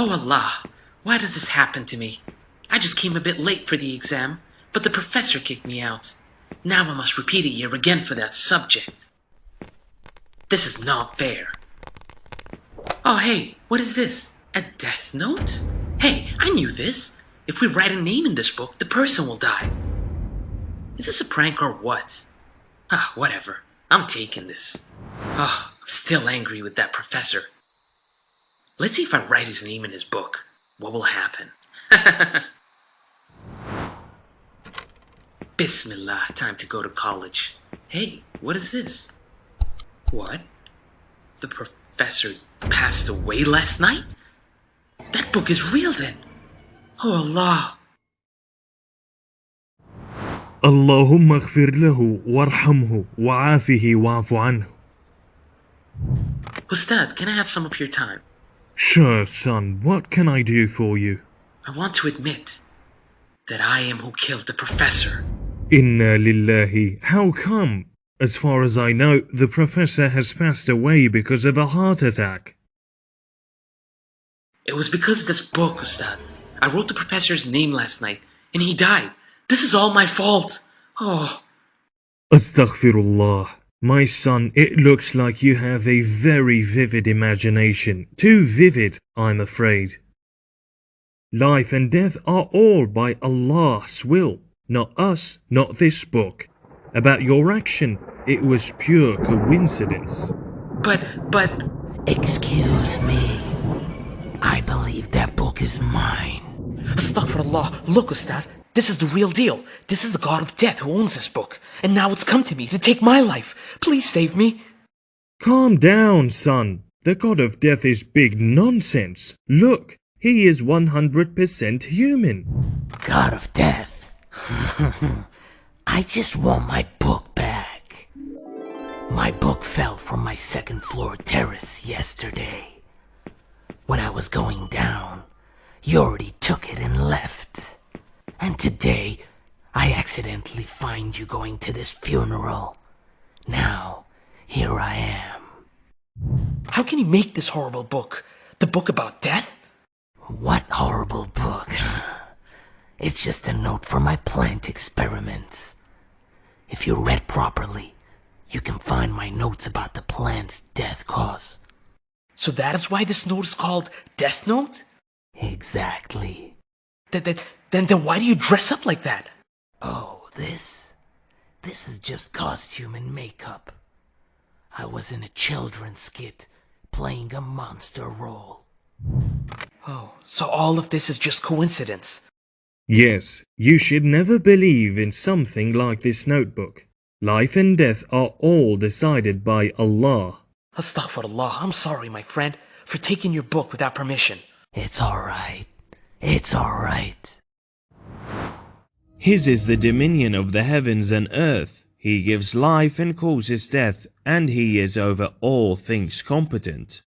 Oh Allah, why does this happen to me? I just came a bit late for the exam, but the professor kicked me out. Now I must repeat a year again for that subject. This is not fair. Oh hey, what is this? A death note? Hey, I knew this. If we write a name in this book, the person will die. Is this a prank or what? Ah, whatever. I'm taking this. Ah, I'm still angry with that professor. Let's see if I write his name in his book. What will happen? Bismillah, time to go to college. Hey, what is this? What? The professor passed away last night? That book is real then. Oh Allah. اللهم اغفر له وارحمه وعافه واعف عنه. Ustad, can I have some of your time? Sure, son, what can I do for you? I want to admit that I am who killed the professor. Inna lillahi. How come? As far as I know, the professor has passed away because of a heart attack. It was because of this book, Ustad. I wrote the professor's name last night, and he died. This is all my fault. Oh, Astaghfirullah. My son, it looks like you have a very vivid imagination. Too vivid, I'm afraid. Life and death are all by Allah's will, not us, not this book. About your action, it was pure coincidence. but, but, Excuse me. I believe that book is mine. Astaghfirullah. Look, Ustad, this is the real deal. This is the god of death who owns this book. And now it's come to me to take my life. Please save me. Calm down, son. The god of death is big nonsense. Look, he is 100% human. God of Death. I just want my book back. My book fell from my second floor terrace yesterday. When I was going down, you already took it and left. And today, I accidentally find you going to this funeral. Now, here I am. How can you make this horrible book? The book about death? What horrible book. It's just a note for my plant experiments. If you read properly, you can find my notes about the plant's death cause. So that is why this note is called Death Note? Exactly. Then, then, then, then why do you dress up like that? Oh, this? This is just costume and makeup. I was in a children's skit playing a monster role. Oh, so all of this is just coincidence. Yes, you should never believe in something like this notebook. Life and death are all decided by Allah. Astaghfirullah, I'm sorry, my friend, for taking your book without permission. It's alright. It's alright. His is the dominion of the heavens and earth. He gives life and causes death, and he is over all things competent.